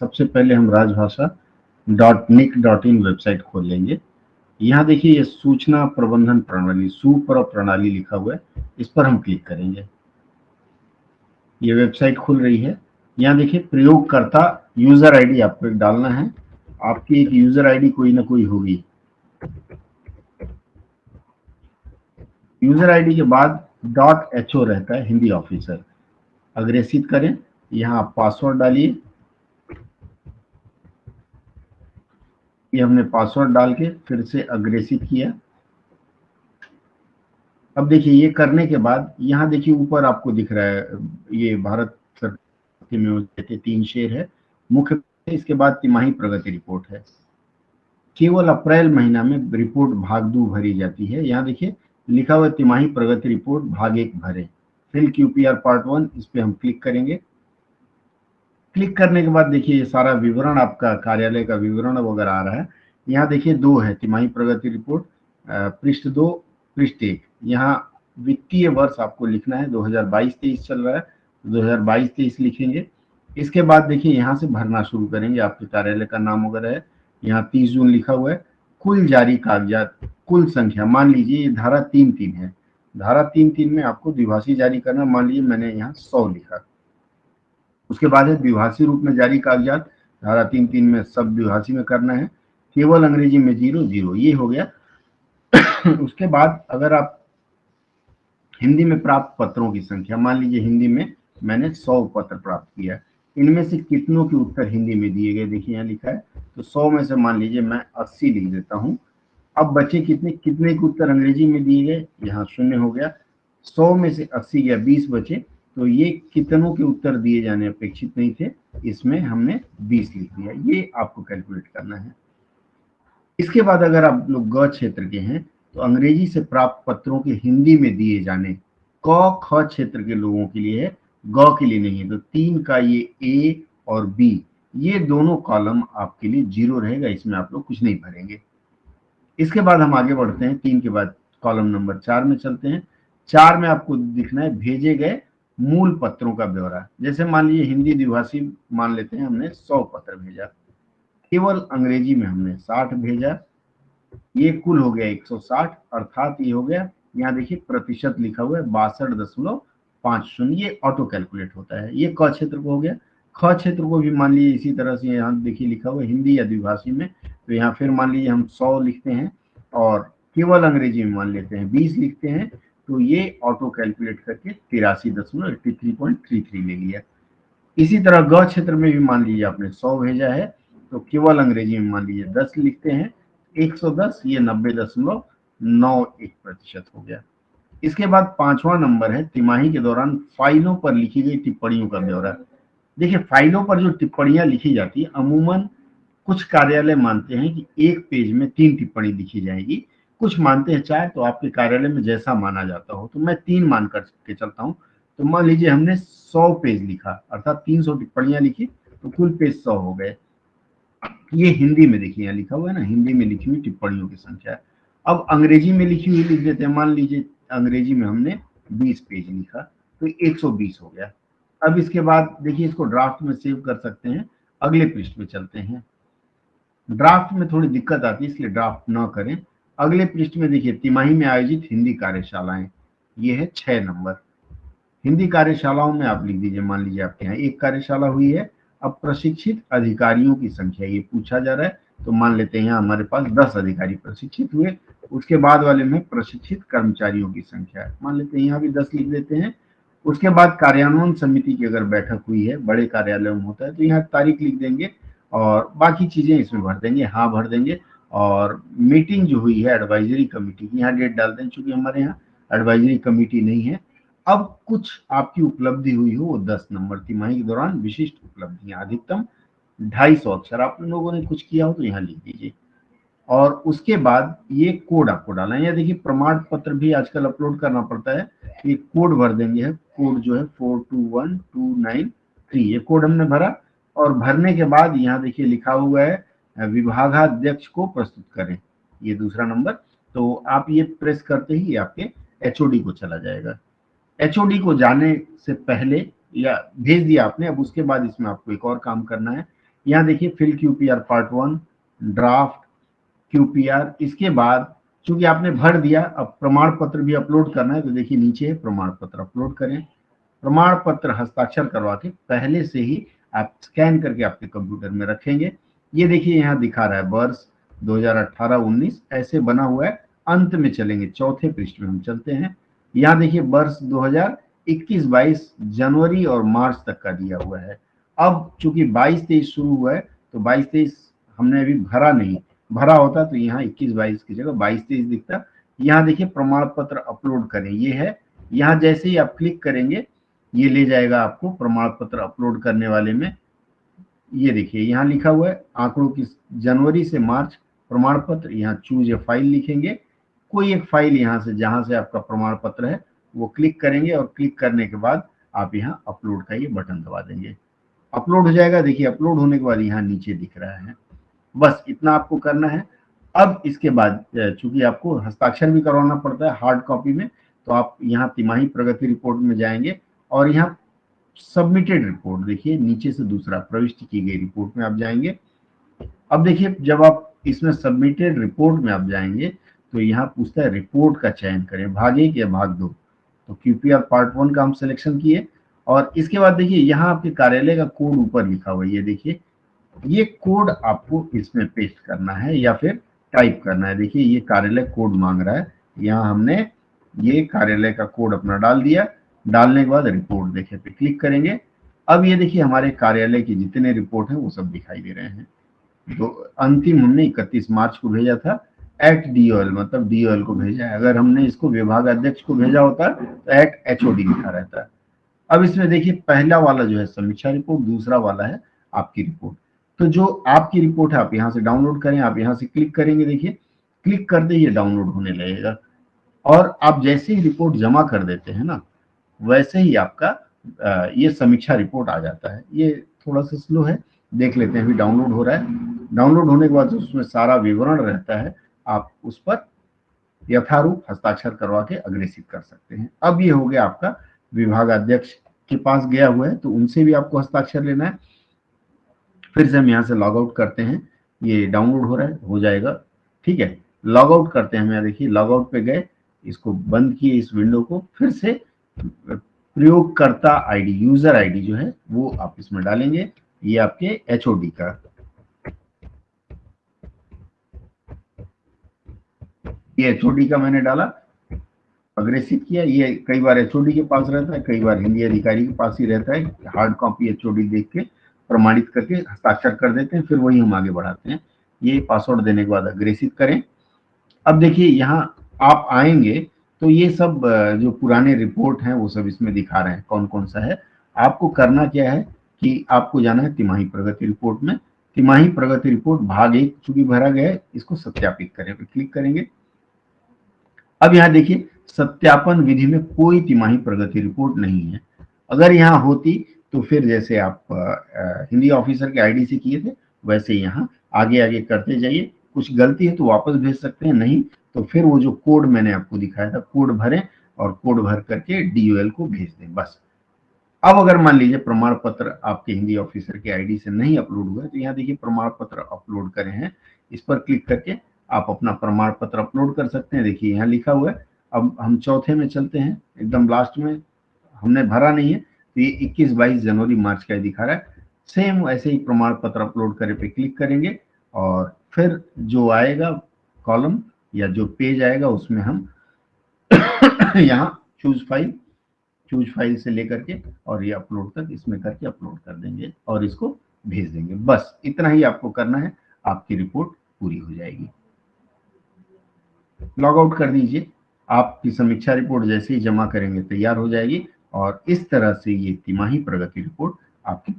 सबसे पहले हम Rajbhasha dot NIC dot in website खोल लेंगे यहाँ देखिए ये सूचना प्रबंधन प्रणाली सुपर प्रणाली लिखा हुआ है। इस पर हम क्लिक करेंगे। ये वेबसाइट खुल रही है। यहाँ देखिए प्रयोगकर्ता यूज़र आईडी आपको एक डालना है। आपकी एक यूज़र आईडी कोई ना कोई होगी। यूज़र आईडी के बाद डॉट एच रहता है, हिंदी ऑफिसर। अग्रेसित करें। यहाँ पासवर्ड डालिए। ये हमने पासवर्ड डाल के फिर से अग्रेसित किया। अब देखिए, ये करने के बाद, यहाँ देखिए ऊपर आपको दिख रहा है, ये भारत सरकार में तीन शेर है। मुख्य इसके बाद तिमाही प्रगति रिपोर्ट है। केवल अप्रैल महीना में रिपोर्ट भाग दो भरी जाती है। यहाँ देखिए, लिखा हुआ तिमाही प्रगति रिपोर्ट भाग एक भरे। फिल क्यूपीआर पार्ट वन इस पे हम क्लिक करेंगे। क्लिक करने के बाद देखिए ये सारा विवरण आपका, कार्यालय का विवरण वगैरह आ रहा है, यहाँ देखिए दो है, तिमाही प्रगति रिपोर्ट पृष्ठ दो, पृष्ठ एक। यहाँ वित्तीय वर्ष आपको लिखना है 2022-23 चल रहा है तो 2022-23 लिखेंगे। इसके बाद देखिए यहाँ से भरना शुरू करेंगे, आपके कार्यालय का नाम वगैरह है, यहाँ तीस जून लिखा हुआ है, कुल जारी कागजात, कुल संख्या, मान लीजिए ये धारा तीन तीन है, धारा तीन तीन में आपको द्विभाषी जारी करना, मान लीजिए मैंने यहाँ सौ लिखा। उसके बाद है द्विभाषी रूप में जारी कागजात। धारा तीन तीन में सब द्विभाषी में करना है। केवल अंग्रेज़ी में ज़ीरो ज़ीरो। ये हो गया। उसके बाद अगर आप हिंदी में प्राप्त पत्रों की संख्या, मान लीजिए हिंदी में मैंने सौ पत्र प्राप्त किया इनमें से कितनों के उत्तर हिंदी में दिए गए? देखिए यहाँ लिखा है। तो सौ में से मान लीजिए मैं अस्सी लिख देता हूँ। अब बचे कितने? कितने के उत्तर अंग्रेज़ी में दिए गए? यहाँ शून्य हो गया। सौ में से अस्सी गया बीस बचे। तो ये कितनों के उत्तर दिए जाने अपेक्षित नहीं थे? इसमें हमने बीस लिख दिया। ये आपको कैलकुलेट करना है। इसके बाद अगर आप लोग ग क्षेत्र के हैं तो अंग्रेज़ी से प्राप्त पत्रों के हिंदी में दिए जाने क, ख क्षेत्र के लोगों के लिए है, ग के लिए नहीं है। तो तीन का ये ए और बी ये दोनों कॉलम आपके लिए ज़ीरो रहेगा, इसमें आप लोग कुछ नहीं भरेंगे। इसके बाद हम आगे बढ़ते हैं। तीन के बाद कॉलम नंबर चार में चलते हैं। चार में आपको दिखना है, भेजे गए मूल पत्रों का ब्यौरा। जैसे मान लीजिए हिंदी द्विभाषी मान लेते हैं, हमने सौ पत्र भेजा। केवल अंग्रेज़ी में हमने साठ भेजा। ये कुल हो गया 160 अर्थात ये हो गया, यहाँ देखिए प्रतिशत लिखा हुआ है, बासठ दशमलव पाँच शून्य, ये ऑटो कैलकुलेट होता है। ये क क्षेत्र को हो गया। ख क्षेत्र को भी मान लीजिए इसी तरह से यहाँ देखिए लिखा हुआ हिंदी या द्विभाषी में। तो यहाँ फिर मान लीजिए हम सौ लिखते हैं और केवल अंग्रेज़ी में मान लेते हैं, बीस लिखते हैं। तो ये ऑटो कैलकुलेट करके तिरासी दशमलव eighty three point three three ले लिया। इसी तरह ग क्षेत्र में भी मान लीजिए आपने सौ भेजा है तो केवल अंग्रेज़ी में मान लीजिए दस लिखते हैं 110 ये नब्बे दशमलव नौ एक प्रतिशत हो गया। इसके बाद पांचवा नंबर है, तिमाही के दौरान फाइलों पर लिखी गई टिप्पणियों का ब्यौरा। देखिए, फाइलों पर जो टिप्पणियाँ लिखी जाती है, अमूमन कुछ कार्यालय मानते हैं कि एक पेज में तीन टिप्पणी लिखी जाएगी। कुछ मानते हैं, चाहे तो आपके कार्यालय में जैसा माना जाता हो। तो मैं तीन मान कर के चलता हूँ। तो मान लीजिए हमने सौ पेज लिखा, अर्थात तीन सौ टिप्पणियाँ लिखी तो कुल पेज सौ हो गए। ये हिंदी में देखिए लिखा हुआ है ना, हिंदी में लिखी हुई टिप्पणियों की संख्या। है अब अंग्रेज़ी में लिखी हुई लिख देते हैं। मान लीजिए अंग्रेज़ी में हमने 20 पेज लिखा तो 120 हो गया। अब इसके बाद देखिए, इसको ड्राफ्ट में सेव कर सकते हैं। अगले पृष्ठ में चलते हैं। ड्राफ्ट में थोड़ी दिक्कत आती है, इसलिए ड्राफ्ट ना करें। अगले पृष्ठ में देखिए, तिमाही में आयोजित हिंदी कार्यशालाएँ, ये है छह नंबर। हिंदी कार्यशालाओं में आप लिख दीजिए, मान लीजिए आपके यहाँ एक कार्यशाला हुई है, अब प्रशिक्षित अधिकारियों की संख्या ये पूछा जा रहा है तो मान लेते हैं हमारे पास दस अधिकारी प्रशिक्षित हुए, उसके बाद वाले में प्रशिक्षित कर्मचारियों की संख्या है। मान लेते हैं यहाँ भी दस लिख देते हैं, उसके बाद कार्यान्वयन समिति की अगर बैठक हुई है, बड़े कार्यालय में होता है तो यहाँ तारीख लिख देंगे और बाकी चीज़ें इसमें भर देंगे हाँ भर देंगे और मीटिंग जो हुई है एडवाइजरी कमेटी की, यहाँ डेट डाल दें चूँकि हमारे यहाँ एडवाइजरी कमेटी नहीं है। अब कुछ आपकी उपलब्धि हुई हो, वो दस नंबर तिमाही के दौरान विशिष्ट उपलब्धियाँ, अधिकतम ढाई सौ अक्षर आप लोगों ने कुछ किया हो तो यहाँ लिख दीजिए। और उसके बाद ये कोड आपको डालना है। या देखिए, प्रमाण पत्र भी आजकल अपलोड करना पड़ता है। ये कोड भर देंगे है। कोड जो है four two one two nine three ये कोड हमने भरा। और भरने के बाद यहाँ देखिए लिखा हुआ है विभागाध्यक्ष को प्रस्तुत करें, ये दूसरा नंबर। तो आप ये प्रेस करते ही आपके एचओडी को चला जाएगा। एचओडी को जाने से पहले या भेज दिया आपने, अब उसके बाद इसमें आपको एक और काम करना है। यहाँ देखिए, fill QPR part one draft QPR इसके बाद चूँकि आपने भर दिया, अब प्रमाण पत्र भी अपलोड करना है तो देखिए नीचे प्रमाण पत्र अपलोड करें। प्रमाण पत्र हस्ताक्षर करवा के पहले से ही आप स्कैन करके आपके कंप्यूटर में रखेंगे। ये देखिए यहाँ दिखा रहा है, वर्ष 2018-19 ऐसे बना हुआ है, अंत में चलेंगे, चौथे पृष्ठ में हम चलते हैं। यहाँ देखिए वर्ष 2021-22 जनवरी और मार्च तक का दिया हुआ है। अब चूँकि 22-23 शुरू हुआ है तो 22-23 हमने अभी भरा नहीं, भरा होता तो यहाँ 21-22 की जगह 22-23 दिखता। यहाँ देखिए प्रमाण पत्र अपलोड करें, ये है, यहाँ जैसे ही आप क्लिक करेंगे, ये ले जाएगा आपको प्रमाण पत्र अपलोड करने वाले में। ये देखिए, यहाँ लिखा हुआ है, आंकड़ों की जनवरी से मार्च प्रमाण पत्र यहाँ चूज़ ए फ़ाइल लिखेंगे। कोई एक फ़ाइल यहाँ से, जहाँ से आपका प्रमाण पत्र है, वो क्लिक करेंगे और क्लिक करने के बाद आप यहाँ अपलोड का ये बटन दबा देंगे। अपलोड हो जाएगा, देखिए अपलोड होने के बाद यहाँ नीचे दिख रहा है। बस इतना आपको करना है। अब इसके बाद चूँकि आपको हस्ताक्षर भी करवाना पड़ता है हार्ड कॉपी में तो आप यहाँ तिमाही प्रगति रिपोर्ट में जाएँगे और यहाँ सबमिटेड रिपोर्ट देखिए, नीचे से दूसरा, प्रविष्ट की गई रिपोर्ट में आप जाएँगे। अब देखिए, जब आप इसमें सबमिटेड रिपोर्ट में आप जाएँगे तो यहाँ पूछता है रिपोर्ट का चयन करें, भाग एक या भाग दो? तो क्यूपीआर पार्ट वन का हम सिलेक्शन किए। और इसके बाद देखिए, यहाँ आपके कार्यालय का कोड ऊपर लिखा हुआ ये देखिए, ये कोड आपको इसमें पेस्ट करना है या फिर टाइप करना है। देखिए, ये कार्यालय कोड मांग रहा है। यहाँ हमने ये कार्यालय का कोड अपना डाल दिया। डालने के बाद रिपोर्ट देखे पे क्लिक करेंगे। अब ये देखिए, हमारे कार्यालय की जितने रिपोर्ट हैं, वो सब दिखाई दे रहे हैं। तो अंतिम हमने इकतीस मार्च को भेजा था। एट डीओएल मतलब डीओएल को भेजा है। अगर हमने इसको विभाग अध्यक्ष को भेजा होता तो एट एचओडी लिखा रहता। अब इसमें देखिए, पहला वाला जो है, समीक्षा रिपोर्ट दूसरा वाला है, आपकी रिपोर्ट तो जो आपकी रिपोर्ट है, आप यहाँ से डाउनलोड करें, आप यहाँ से क्लिक करेंगे, देखिए। क्लिक करते ही ये डाउनलोड होने लगेगा। और आप जैसे ही रिपोर्ट जमा कर देते हैं ना वैसे ही आपका ये समीक्षा रिपोर्ट आ जाता है। ये थोड़ा सा स्लो है, देख लेते हैं, अभी डाउनलोड हो रहा है। डाउनलोड होने के बाद उसमें सारा विवरण रहता है, आप उस पर यथारूप हस्ताक्षर करवा के अग्रेसित कर सकते हैं। अब ये हो गया आपका विभाग अध्यक्ष के पास गया हुआ है तो उनसे भी आपको हस्ताक्षर लेना है। फिर से हम यहाँ से लॉग आउट करते हैं। ये डाउनलोड हो रहा है, हो जाएगा। ठीक है लॉग आउट करते हैं हम यहाँ, देखिए लॉग आउट पे गए, इसको बंद किए इस विंडो को, फिर से प्रयोगकर्ता आईडी यूज़र आईडी जो है, वो आप इसमें डालेंगे। ये आपके एच का। ये एच का मैंने डाला अग्रेसिव किया। ये कई बार एचओडी के पास रहता है, कई बार हिंदी अधिकारी के पास ही रहता है। हार्ड कॉपी एचओडी देख के, प्रमाणित करके हस्ताक्षर कर देते हैं, फिर वही हम आगे बढ़ाते हैं। ये पासवर्ड देने के बाद अग्रेसित करें। अब देखिए, यहाँ आप आएँगे तो ये सब जो पुराने रिपोर्ट हैं, वो सब इसमें दिखा रहे हैं कौन कौन सा है। आपको करना क्या है कि आपको जाना है तिमाही प्रगति रिपोर्ट में। तिमाही प्रगति रिपोर्ट भाग एक, चूँकि भरा गया है, इसको सत्यापित करें क्लिक करेंगे। अब यहाँ देखिए, सत्यापन विधि में कोई तिमाही प्रगति रिपोर्ट नहीं है। अगर यहाँ होती तो फिर जैसे आप हिंदी ऑफिसर के आईडी से किए थे, वैसे यहाँ आगे आगे करते जाइए। कुछ गलती है तो वापस भेज सकते हैं, नहीं तो फिर वो जो कोड मैंने आपको दिखाया था, कोड भरें और कोड भर करके डीओएल को भेज दें, बस। अब अगर मान लीजिए प्रमाण पत्र आपके हिंदी ऑफिसर के आईडी से नहीं अपलोड हुआ है तो यहाँ देखिए प्रमाण पत्र अपलोड करें हैं। इस पर क्लिक करके आप अपना प्रमाण पत्र अपलोड कर सकते हैं। देखिए यहाँ लिखा हुआ है, अब हम चौथे में चलते हैं, एकदम लास्ट में, हमने भरा नहीं है तो ये इक्कीस बाईस जनवरी मार्च का दिखा रहा है। सेम ऐसे ही प्रमाण पत्र अपलोड करे पे क्लिक करेंगे और फिर जो आएगा कॉलम या जो पेज आएगा उसमें हम यहाँ चूज़ फ़ाइल चूज़ फ़ाइल से लेकर के और ये अपलोड तक इसमें करके अपलोड कर देंगे और इसको भेज देंगे। बस इतना ही आपको करना है, आपकी रिपोर्ट पूरी हो जाएगी। लॉग आउट कर दीजिए, आपकी समीक्षा रिपोर्ट जैसे ही जमा करेंगे तैयार हो जाएगी और इस तरह से ये तिमाही प्रगति रिपोर्ट आपकी